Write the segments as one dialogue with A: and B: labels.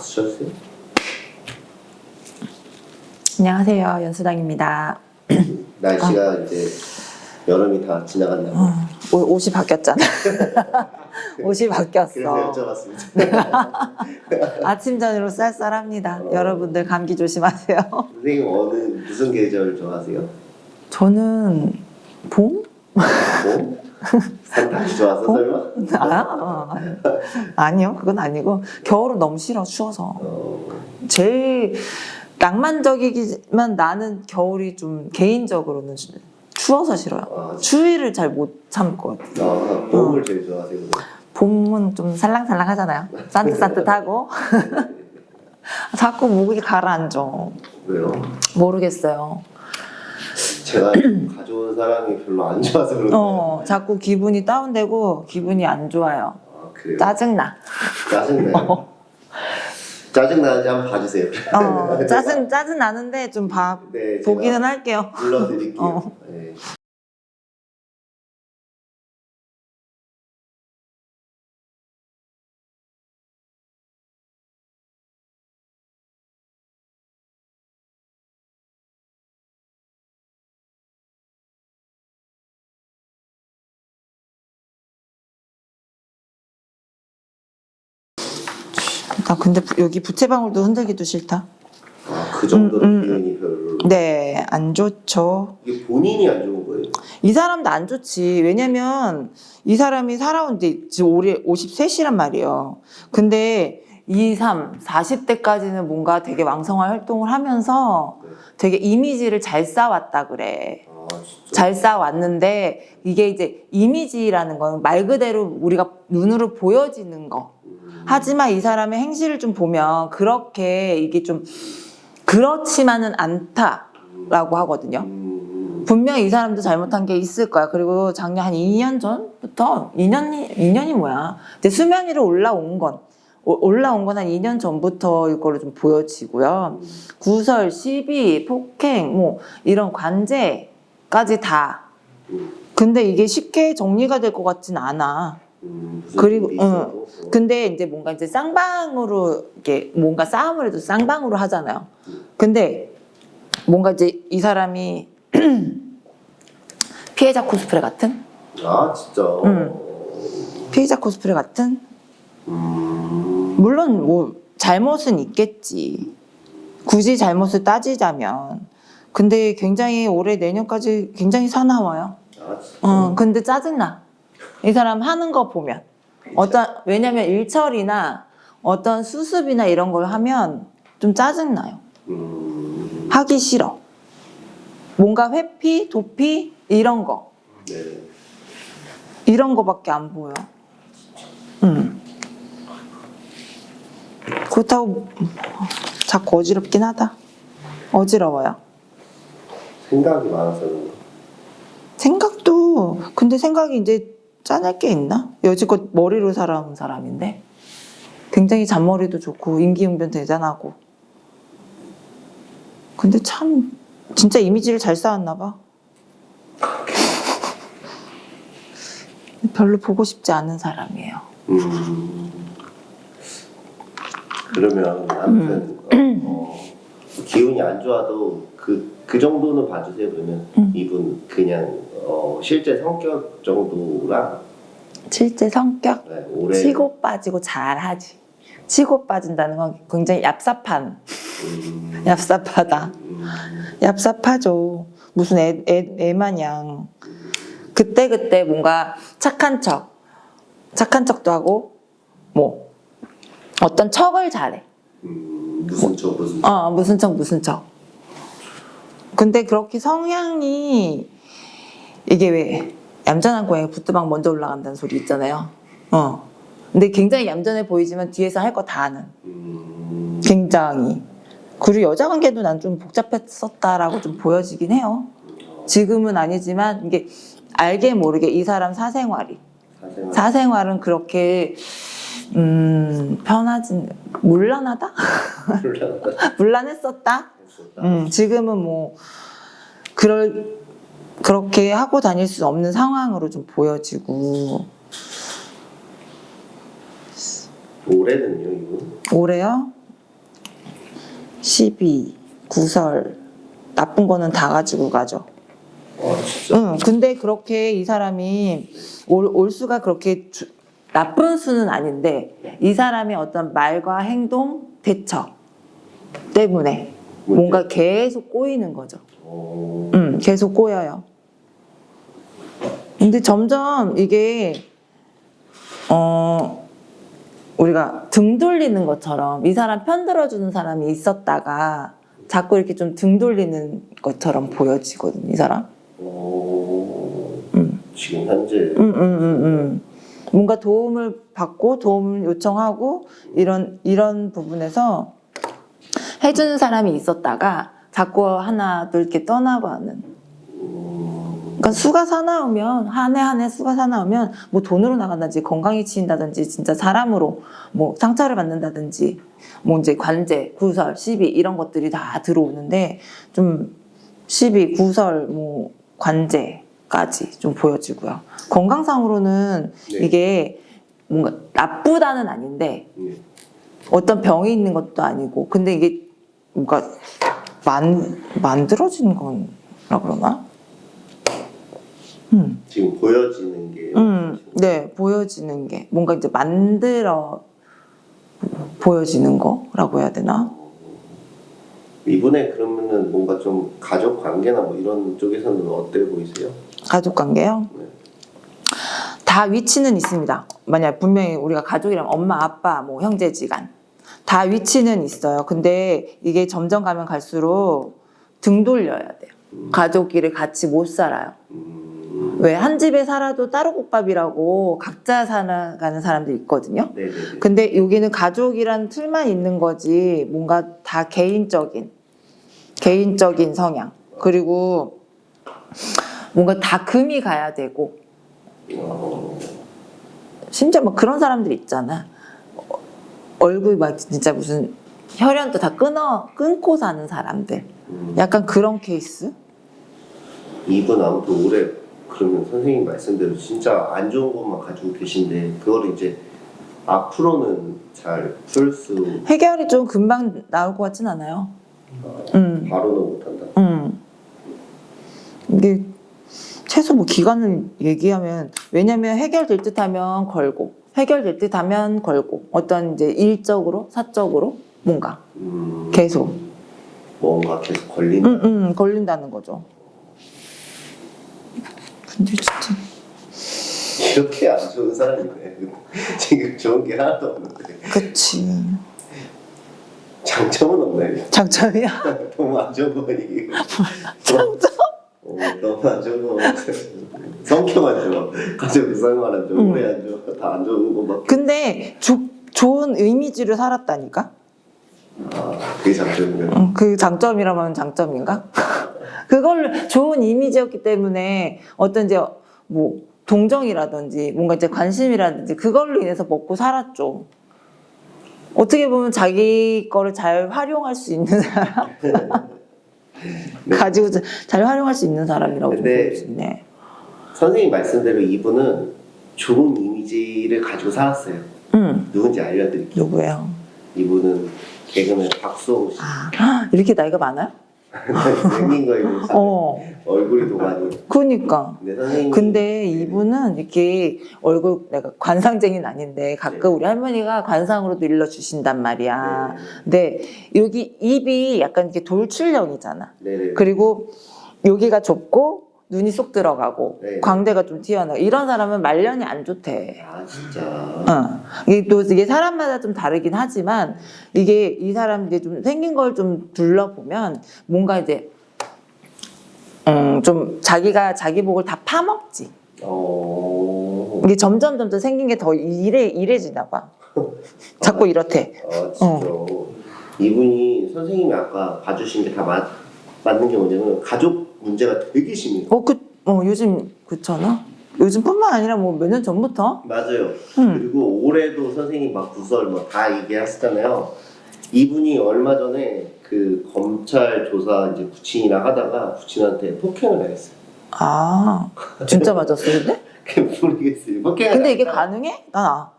A: 박수 쳐주세요.
B: 안녕하세요. 연수당입니다.
A: 날씨가 이제 여름이 다 지나갔나 봐.
B: 어, 옷- 옷이 바뀌었잖아. 옷이 바뀌었어.
A: 여쭤봤습니다.
B: 아침 저녁으로 쌀쌀합니다.
A: 어.
B: 여러분들 감기 조심하세요.
A: 선생님 어느 무슨 계절 좋아하세요?
B: 저는 봄?
A: 뭐? 산타기 좋아서
B: 봄?
A: 설마?
B: 아, 어, 아니요, 그건 아니고 겨울은 너무 싫어 추워서.
A: 어,
B: 제일 낭만적이지만 나는 겨울이 좀 개인적으로는 추워서 싫어요.
A: 아,
B: 추위를 잘 못 참을 것 같아요.
A: 아, 봄을 제일 좋아하세요?
B: 봄은 좀 살랑살랑 하잖아요. 산뜻산뜻하고. 자꾸 목이 가라앉아.
A: 왜요?
B: 모르겠어요.
A: 제가 가져온 사람이 별로 안 좋아서 그런데
B: 어, 자꾸 기분이 다운되고 기분이 안 좋아요.
A: 아, 그래요?
B: 짜증나.
A: 짜증나요? 짜증나는지 한번 봐주세요.
B: 어, 짜증, 짜증 나는데 좀 봐,
A: 네,
B: 보기는 할게요.
A: 불러드릴게요.
B: 어.
A: 네.
B: 근데 부- 여기 부채방울도 흔들기도 싫다.
A: 아, 그 정도로
B: 음, 음. 네, 안 좋죠.
A: 이게 본인이 안 좋은 거예요?
B: 이 사람도 안 좋지. 왜냐면 이 사람이 살아온데 지금 올해 53이란 말이에요. 근데 2, 3, 40대까지는 뭔가 되게 왕성한 활동을 하면서
A: 네.
B: 되게 이미지를 잘 쌓았다 그래.
A: 아.
B: 잘 쌓아왔는데 이게 이제 이미지라는 건 말 그대로 우리가 눈으로 보여지는 거.
A: 음,
B: 하지만 이 사람의 행실을 좀 보면 그렇게 이게 좀 그렇지만은 않다라고 하거든요.
A: 음,
B: 분명히 이 사람도 잘못한 게 있을 거야. 그리고 작년 한 2년 전부터 2년이 2년이 뭐야? 이제 수면 위로 올라온 건 오- 올라온 건 한 2년 전부터 이걸로 좀 보여지고요.
A: 음,
B: 구설, 시비, 폭행, 뭐 이런 관제까지 다.
A: 음,
B: 근데 이게 쉽게 정리가 될 것 같진 않아.
A: 음,
B: 그리고,
A: 어.
B: 근데 이제 뭔가 이제 쌍방으로 이렇게 뭔가 싸움을 해도 쌍방으로 하잖아요. 근데 뭔가 이제 이 사람이 피해자 코스프레 같은
A: 아 진짜.
B: 음. 피해자 코스프레 같은
A: 음,
B: 물론 뭐 잘못은 있겠지. 굳이 잘못을 따지자면 근데 굉장히 올해 내년까지 굉장히 사나워요.
A: 아 진짜.
B: 어, 근데 짜증나. 이 사람 하는 거 보면. 어떤, 왜냐면 일처리나 어떤 수습이나 이런 걸 하면 좀 짜증나요.
A: 음,
B: 하기 싫어. 뭔가 회피, 도피, 이런 거.
A: 네.
B: 이런 거밖에 안 보여. 음. 그렇다고 자꾸 어지럽긴 하다. 어지러워요.
A: 생각이 많아서.
B: 생각도 근데 생각이 이제 짜낼 게 있나? 여지껏 머리로 살아온 사람인데 굉장히 잔머리도 좋고 임기응변 대단하고 근데 참 진짜 이미지를 잘 쌓았나 봐 별로 보고 싶지 않은 사람이에요
A: 음. 그러면 아무튼
B: 음.
A: 어, 어, 기운이 안 좋아도 그, 그 정도는 봐주세요. 그러면
B: 음.
A: 이분 그냥 어, 실제 성격 정도랑
B: 실제 성격
A: 네, 올해
B: 치고 빠지고 잘하지 치고 빠진다는 건 굉장히 얍삽한
A: 음,
B: 얍삽하다
A: 음,
B: 얍삽하죠. 무슨 애, 애, 애 마냥. 그때그때 뭔가 착한 척, 착한 척도 하고, 뭐, 어떤 척을 잘해.
A: 음, 무슨 척 무슨 척
B: 어, 무슨 척, 무슨 척. 근데 그렇게 성향이, 이게 왜, 얌전한 고양이 부뚜막 먼저 올라간다는 소리 있잖아요. 어. 근데 굉장히 얌전해 보이지만 뒤에서 할 거 다 하는.
A: 음,
B: 굉장히. 그리고 여자 관계도 난 좀 복잡했었다라고 좀 보여지긴 해요. 지금은 아니지만 이게 알게 모르게 이 사람 사생활이
A: 사생활
B: 사생활은 그렇게 음 편하진 물란하다 물란했었다
A: 했었다.
B: 음 지금은 뭐 그럴 그렇게 하고 다닐 수 없는 상황으로 좀 보여지고
A: 올해는요 이분?
B: 올해요 12, 구설 나쁜 거는 다 가지고 가죠.
A: 아.
B: 응, 근데 그렇게 이 사람이 올, 올 수가 그렇게 주- 나쁜 수는 아닌데 이 사람의 어떤 말과 행동, 대처 때문에 뭔가 계속 꼬이는 거죠.
A: 어,
B: 음, 계속 꼬여요. 근데 점점 이게 어 우리가 등 돌리는 것처럼 이 사람 편 들어주는 사람이 있었다가 자꾸 이렇게 좀 등 돌리는 것처럼 보여지거든 이 사람.
A: 어,
B: 음.
A: 지금 현재
B: 음, 음, 음, 음. 뭔가 도움을 받고 도움을 요청하고 이런 이런 부분에서 해주는 사람이 있었다가 자꾸 하나 둘 이렇게 떠나가는. 그러니까 수가 사나우면 한 해 한 해 수가 사나우면 뭐 돈으로 나간다든지 건강이 치인다든지 진짜 사람으로 뭐 상처를 받는다든지 뭐 이제 관제, 구설, 시비 이런 것들이 다 들어오는데 좀 시비, 구설, 뭐 관제까지 좀 보여지고요. 건강상으로는
A: 네.
B: 이게 뭔가 나쁘다는 아닌데
A: 예.
B: 어떤 병이 있는 것도 아니고 근데 이게 뭔가 만 만들어진 거라 그러나? 음,
A: 지금 보여지는 게
B: 음, 네 보여지는 게 뭔가 이제 만들어 보여지는 거라고 해야 되나?
A: 이분의 그러면은 뭔가 좀 가족 관계나 뭐 이런 쪽에서는 어때 보이세요?
B: 가족 관계요?
A: 네.
B: 다 위치는 있습니다. 만약 분명히 우리가 가족이라면 엄마, 아빠, 뭐 형제지간 다 위치는 있어요. 근데 이게 점점 가면 갈수록 등 돌려야 돼요. 가족끼리 같이 못 살아요.
A: 음,
B: 왜 한 집에 살아도 따로 국밥이라고 각자 살아가는 사람들 있거든요.
A: 네네네.
B: 근데 여기는 가족이란 틀만 있는 거지 뭔가 다 개인적인 개인적인 성향. 그리고 뭔가 다 금이 가야 되고.
A: 어,
B: 심지어 뭐 그런 사람들 있잖아. 어, 얼굴 막 진짜 무슨 혈연도 다 끊어 끊고 사는 사람들.
A: 음,
B: 약간 그런 케이스?
A: 이분 아무튼 올해 그러면 선생님 말씀대로 진짜 안 좋은 것만 가지고 계신데 그걸 이제 앞으로는 잘 풀 수
B: 해결이 좀 금방 나올 것 같진 않아요. 음.
A: 바로는 못한다.
B: 음. 이게 최소 뭐 기간을 얘기하면 왜냐면 해결될 듯하면 걸고 해결될 듯하면 걸고 어떤 이제 일적으로 사적으로 뭔가
A: 음,
B: 계속
A: 뭔가 계속 걸린다.
B: 음, 음, 걸린다는 거죠. 근데 진짜
A: 이렇게 안 좋은 사람이네. 지금 좋은 게 하나도 없는데
B: 그치
A: 장점은 없네.
B: 장점이야.
A: 너무 안 좋은 거 이게.
B: 장점.
A: 어, 너무 안 좋은 거. 성격 안 좋아. 가족 생활 안 좋아.
B: 음.
A: 오래 안 좋아. 다 안 좋은 것밖에.
B: 근데 조, 좋은 이미지를 살았다니까.
A: 아, 그게 장점이네.
B: 음, 그 장점이라면 장점인가? 그걸 좋은 이미지였기 때문에 어떤 이제 뭐 동정이라든지 뭔가 이제 관심이라든지 그걸로 인해서 먹고 살았죠. 어떻게 보면 자기 거를 잘 활용할 수 있는 사람,
A: 네.
B: 가지고 자- 잘 활용할 수 있는 사람이라고 좀
A: 근데-
B: 볼수 있네.
A: 선생님 말씀대로 이분은 좋은 이미지를 가지고 살았어요.
B: 음,
A: 누군지 알려드릴게요.
B: 누구예요?
A: 이분은 개그맨 박수홍 씨.
B: 아, 이렇게 나이가 많아요?
A: 생긴 거에 비해서
B: 어,
A: 얼굴이 더 많이.
B: 그니까.
A: 근데 선생님.
B: 근데 이분은 이렇게 얼굴 내가 관상쟁이는 아닌데 가끔 우리 할머니가 관상으로도 일러주신단 말이야. 근데 여기 입이 약간 이렇게 돌출형이잖아.
A: 네네.
B: 그리고 여기가 좁고 눈이 쏙 들어가고
A: 네.
B: 광대가 좀 튀어나와. 이런 사람은 말년이 안 좋대.
A: 아 진짜.
B: 어. 이게 또 이게 사람마다 좀 다르긴 하지만 이게 이 사람 이제 좀 생긴 걸 좀 둘러보면 뭔가 이제 음, 좀 자기가 자기 복을 다 파먹지.
A: 어.
B: 이게 점점 점점 생긴 게 더 이래 이래지나 봐. 자꾸 이렇대.
A: 아 진짜. 이분이 선생님이 아까 봐주신 게 다 맞는 게 뭐냐면 가족 문제가 되게 심해요.
B: 어, 그, 어, 요즘 그렇잖아. 요즘뿐만 아니라 뭐 몇 년 전부터.
A: 맞아요.
B: 음.
A: 그리고 올해도 선생님 막 구설 뭐 다 얘기하시잖아요. 이분이 얼마 전에 그 검찰 조사 이제 부친이랑 하다가 부친한테 폭행을 당했어요.
B: 아, 진짜 맞았어, 근데?
A: 모르겠어요. 폭행을
B: 근데 이게 가능해? 난 아.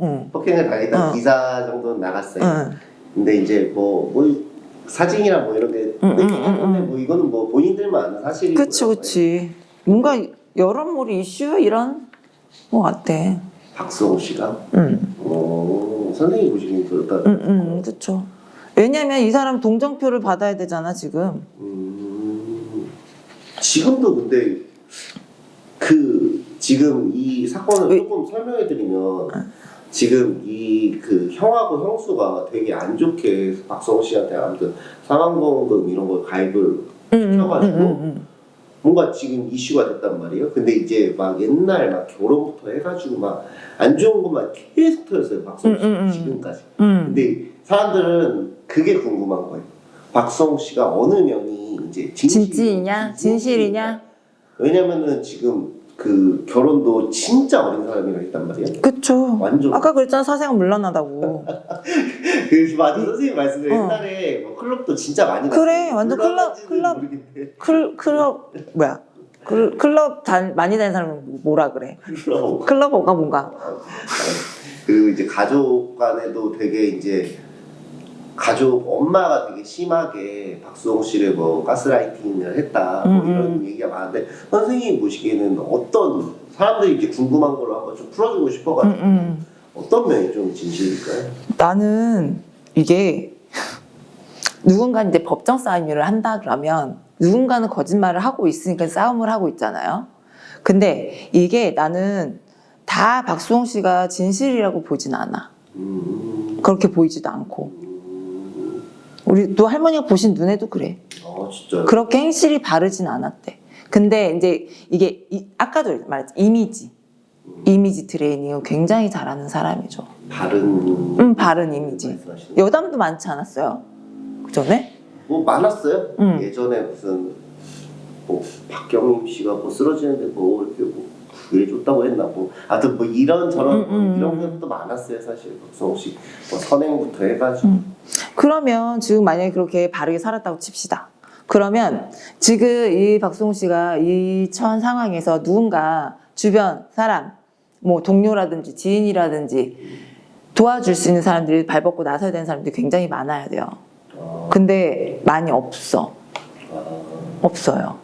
B: 응.
A: 폭행을 당했다
B: 응.
A: 기사 정도는 나갔어요.
B: 응.
A: 근데 이제 뭐, 뭐 사진이랑 뭐 이런 게
B: 음, 음,
A: 했는데
B: 음.
A: 뭐 이거는 뭐 본인들만 아는 사실이고
B: 그치 그치. 뭔가 여러모로 이슈 이런? 거 같아
A: 박수홍 씨가?
B: 응,
A: 어, 선생님 보시기엔 그렇다.
B: 응, 응, 그쵸. 왜냐면 이 사람 동정표를 받아야 되잖아 지금.
A: 음, 지금도 근데 그 지금 이 사건을
B: 왜-
A: 조금 설명해 드리면 지금 이 그 형하고 형수가 되게 안 좋게 박성호 씨한테 아무튼 사망보험금 이런 걸 가입을
B: 응, 응,
A: 시켜가지고
B: 응, 응, 응.
A: 뭔가 지금 이슈가 됐단 말이에요. 근데 이제 막 옛날 막 결혼부터 해가지고 막 안 좋은 것만 계속 터졌어요. 박성호 씨
B: 음, 음, 음.
A: 지금까지.
B: 응.
A: 근데 사람들은 그게 궁금한 거예요. 박성호 씨가 어느 면이 이제 진실이-
B: 진지이냐 진실이냐
A: 왜냐면은 지금 그 결혼도 진짜 어린 사람이랑 했단 말이에요.
B: 그쵸.
A: 완전.
B: 아까 그랬잖아. 사생활 물러나다고.
A: 그 맞아 선생님 말씀대로
B: 어.
A: 옛날에 뭐 클럽도 진짜 많이
B: 그래. 완전 클럽- 클럽. 클, 클럽 뭐야? 클, 클럽 단, 많이 다니는 사람은 뭐라 그래?
A: 클럽.
B: 클럽어가 뭔가?
A: 그리고 이제 가족 간에도 되게 이제 가족 엄마가 되게 심하게 박수홍 씨를 뭐 가스라이팅을 했다 뭐
B: 음,
A: 이런 얘기가 많은데 선생님 보시기에는 어떤 사람들이 이제 궁금한 걸로 한번 좀 풀어주고
B: 음,
A: 싶어가지고
B: 음.
A: 어떤 면이 좀 진실일까요?
B: 나는 이게 누군가 이제 법정 싸움을 한다 그러면 누군가는 거짓말을 하고 있으니까 싸움을 하고 있잖아요. 근데 이게 나는 다 박수홍 씨가 진실이라고 보진 않아.
A: 음,
B: 그렇게 보이지도 않고.
A: 음,
B: 우리 또 할머니가 보신 눈에도 그래.
A: 아 진짜
B: 그렇게 행실이 바르진 않았대. 근데 이제 이게 이- 아까도 말했지 이미지. 이미지 트레이닝을 굉장히 잘하는 사람이죠.
A: 바른
B: 음, 바른 이미지. 여담도 많지 않았어요? 그 전에?
A: 뭐 많았어요.
B: 음.
A: 예전에 무슨 뭐 박경림 씨가 뭐 쓰러지는데 뭐 이렇게 뭐 구해줬다고 했나 뭐 하여튼 뭐 이런 저런
B: 음, 음,
A: 이런
B: 음.
A: 것도 많았어요 사실 박성호 씨뭐 선행부터 해가지고
B: 음. 그러면 지금 만약에 그렇게 바르게 살았다고 칩시다. 그러면 지금 이 박송우 씨가 이 처한 상황에서 누군가 주변 사람, 뭐 동료라든지 지인이라든지 도와줄 수 있는 사람들이 발벗고 나서야 되는 사람들이 굉장히 많아야 돼요.
A: 아,
B: 근데 많이 없어.
A: 아,
B: 없어요.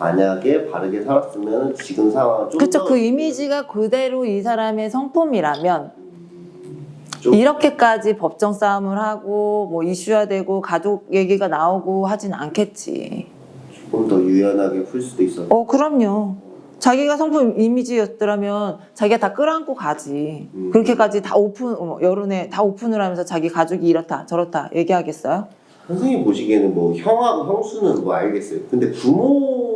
A: 만약에 바르게 살았으면 지금
B: 그쵸.
A: 좀더
B: 그 이미지가 그대로 이 사람의 성품이라면
A: 좀
B: 이렇게까지 법정 싸움을 하고 뭐 이슈화되고 가족 얘기가 나오고 하진 않겠지.
A: 조금 더 유연하게 풀 수도 있었.
B: 어, 그럼요. 자기가 성품 이미지였더라면 자기가 다 끌어안고 가지.
A: 음.
B: 그렇게까지 다 오픈, 어, 여론에 다 오픈을 하면서 자기 가족이 이렇다 저렇다 얘기하겠어요?
A: 선생님 보시기에는 뭐 형하고 형수는 뭐 알겠어요. 근데 부모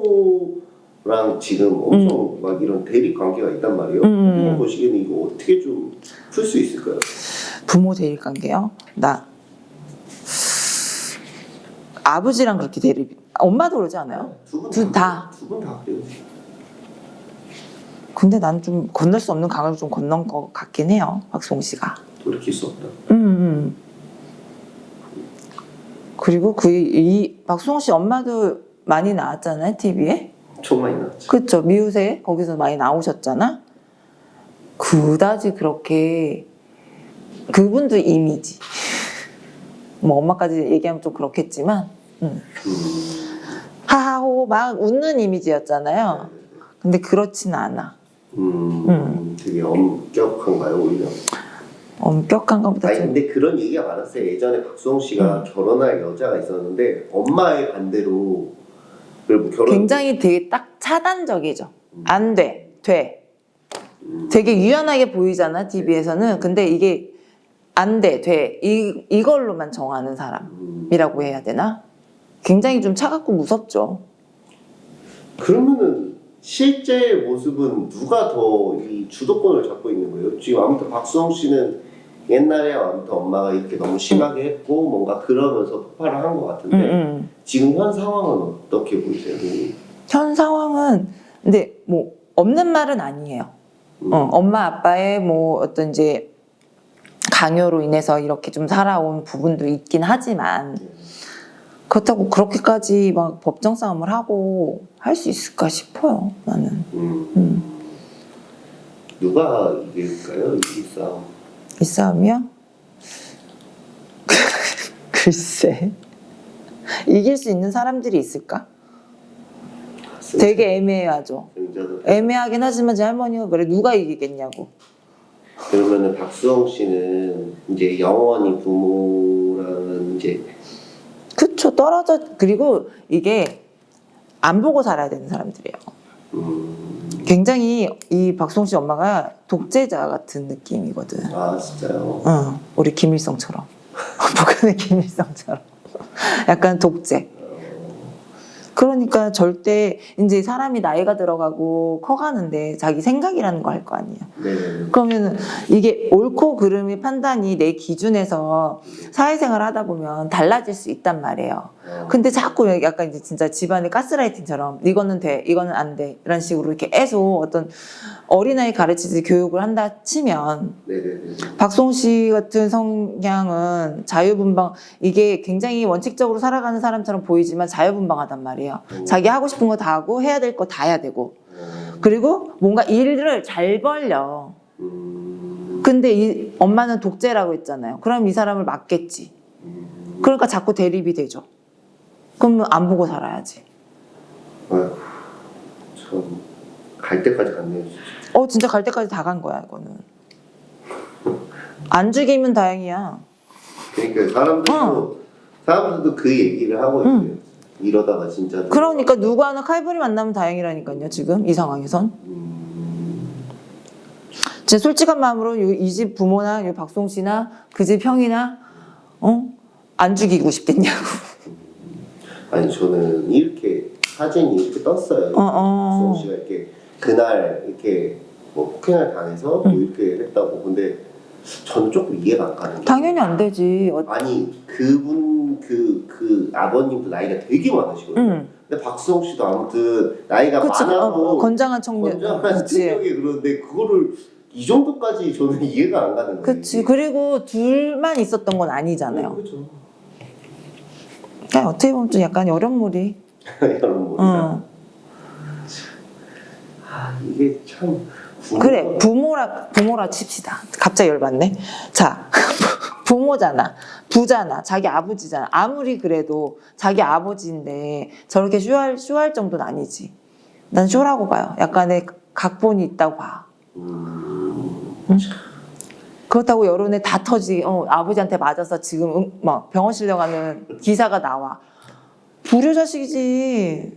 A: 랑 지금 엄청 막 이런 대립 관계가 있단 말이에요.
B: 음.
A: 보시기에는 이거 어떻게 좀 풀 수 있을까요?
B: 부모 대립 관계요? 나 아버지랑 그렇게 대립. 엄마도 그러지 않아요?
A: 두분
B: 둘 다.
A: 두분 다 그래요.
B: 근데 난 좀 건널 수 없는 강을 좀 건넌 것 같긴 해요. 박송 씨가.
A: 돌이킬 수 없다.
B: 음, 음. 그리고 그 이 박수홍 씨 엄마도 많이 나왔잖아요 TV에.
A: 엄청 많이 나왔죠.
B: 그쵸 미우새 거기서 많이 나오셨잖아. 그다지 그렇게 그분도 이미지. 뭐 엄마까지 얘기하면 좀 그렇겠지만 음.
A: 음,
B: 하하호 막 웃는 이미지였잖아요. 근데 그렇지는 않아.
A: 음,
B: 음.
A: 되게 엄격한가요 오히려?
B: 엄격한 것보다
A: 아니
B: 좀
A: 근데 그런 얘기가 많았어요. 예전에 박수홍 씨가
B: 음.
A: 결혼할 여자가 있었는데 엄마의 반대로 결혼
B: 굉장히 되게 딱 차단적이죠. 안 돼, 돼.
A: 음,
B: 되게 유연하게 보이잖아 TV에서는. 근데 이게 안 돼, 돼. 이 이걸로만 정하는 사람이라고
A: 음,
B: 해야 되나? 굉장히 좀 차갑고 무섭죠.
A: 그러면은 실제 모습은 누가 더 이 주도권을 잡고 있는 거예요? 지금 아무튼 박수홍 씨는 옛날에 엄마가 이렇게 너무 심하게 했고 뭔가 그러면서 폭발을 한 것 같은데
B: 음, 음.
A: 지금 현 상황은 어떻게 보이세요?
B: 현 상황은 근데 뭐 없는 말은 아니에요.
A: 음.
B: 어, 엄마 아빠의 뭐 어떤 이제 강요로 인해서 이렇게 좀 살아온 부분도 있긴 하지만 그렇다고 그렇게까지 막 법정 싸움을 하고 할 수 있을까 싶어요. 나는.
A: 음.
B: 음.
A: 누가 이길까요? 이 싸움.
B: 이 싸움이요? 글쎄. 이길 수 있는 사람들이 있을까? 되게 애매하죠. 애매하긴 하지만 제 할머니가 그래 누가 이기겠냐고.
A: 그러면은 박수홍 씨는 이제 영원히 부모랑은 이제
B: 그쵸 떨어져 그리고 이게 안 보고 살아야 되는 사람들이에요.
A: 음,
B: 굉장히 이 박송 씨 엄마가 독재자 같은 느낌이거든.
A: 아 진짜요?
B: 응, 우리 김일성처럼 북한의 김일성처럼 약간 독재. 그러니까 절대 이제 사람이 나이가 들어가고 커가는데 자기 생각이라는 거 할 거 아니야.
A: 네네.
B: 그러면 이게 옳고 그름의 판단이 내 기준에서 사회생활 하다 보면 달라질 수 있단 말이에요.
A: 어,
B: 근데 자꾸 약간 이제 진짜 집안의 가스라이팅처럼 이거는 돼, 이거는 안 돼. 이런 식으로 이렇게 계속 어떤 어린아이 가르치듯이 교육을 한다 치면
A: 네네네.
B: 박송 씨 같은 성향은 자유분방 이게 굉장히 원칙적으로 살아가는 사람처럼 보이지만 자유분방하단 말이에요.
A: 음.
B: 자기 하고 싶은 거 다 하고 해야 될 거 다 해야 되고
A: 어,
B: 그리고 뭔가 일을 잘 벌려.
A: 음,
B: 근데 이 엄마는 독재라고 했잖아요. 그럼 이 사람을 맞겠지.
A: 음,
B: 그러니까 자꾸 대립이 되죠. 그러면 안 보고 살아야지.
A: 아휴, 참갈 때까지 갔네요. 진짜.
B: 어 진짜 갈 때까지 다 간 거야 이거는. 안 죽이면 다행이야.
A: 그러니까 사람들도
B: 어.
A: 사람들도 그 얘기를 하고 있어요. 이러다가 진짜
B: 그러니까 누구 하나 칼부리 만나면 다행이라니까요. 지금 이 상황에선.
A: 음,
B: 제 솔직한 마음으로 이 집 부모나 이 박송 씨나 그 집 형이나 어 안 죽이고 싶겠냐고.
A: 아니 저는 이렇게 사진이 이렇게 떴어요.
B: 어, 어.
A: 수홍 씨가 이렇게 그날 이렇게 뭐 폭행을 당해서 뭐 이렇게 했다고 근데 저는 조금 이해가 안 가는 게
B: 당연히 안 되지. 어,
A: 아니 그분 그, 그 아버님도 나이가 되게 많으시거든요.
B: 응.
A: 근데 박수홍 씨도 아무튼 나이가
B: 그치. 어,
A: 많아도
B: 어, 건장한 청년.
A: 건장한
B: 그치.
A: 체격이 그런데 그거를 이 정도까지 저는 이해가 안 가는 거예요.
B: 그치. 그리고 둘만 있었던 건 아니잖아요.
A: 그렇죠.
B: 그러니까 어떻게 보면 좀 약간.
A: 이런 뭐.
B: 응.
A: 아 이게 참
B: 그래 부모라 부모라 칩시다. 갑자기 열받네. 자 부모잖아, 부잖아, 자기 아버지잖아. 아무리 그래도 자기 아버지인데 저렇게 쇼할 쇼할 정도는 아니지. 난 쇼라고 봐요. 약간의 각본이 있다고 봐.
A: 음,
B: 그렇다고 여론에 다 터지. 어, 아버지한테 맞아서 지금 응, 막 병원 실려가는 기사가 나와. 불효 자식이지.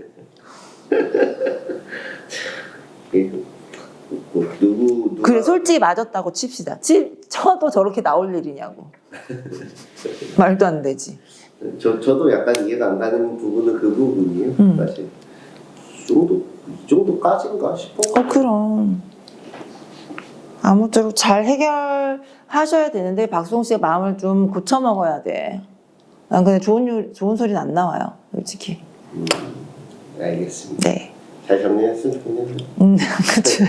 A: 누구 누가
B: 그래 솔직히 맞았다고 칩시다. 치, 쳐도 저렇게 나올 일이냐고. 말도 안 되지.
A: 저 저도 약간 이해가 안 가는 부분은 그 부분이에요.
B: 음.
A: 사실 이 정도 이 정도까지인가 싶어.
B: 어 그럼 아무쪼록 잘 해결하셔야 되는데 박송 씨의 마음을 좀 고쳐 먹어야 돼. 난 근데 좋은 요, 좋은 소리는 안 나와요, 솔직히.
A: 알겠습니다.
B: 네.
A: 잘 정리했으면 좋겠네요.
B: 음, 그쵸.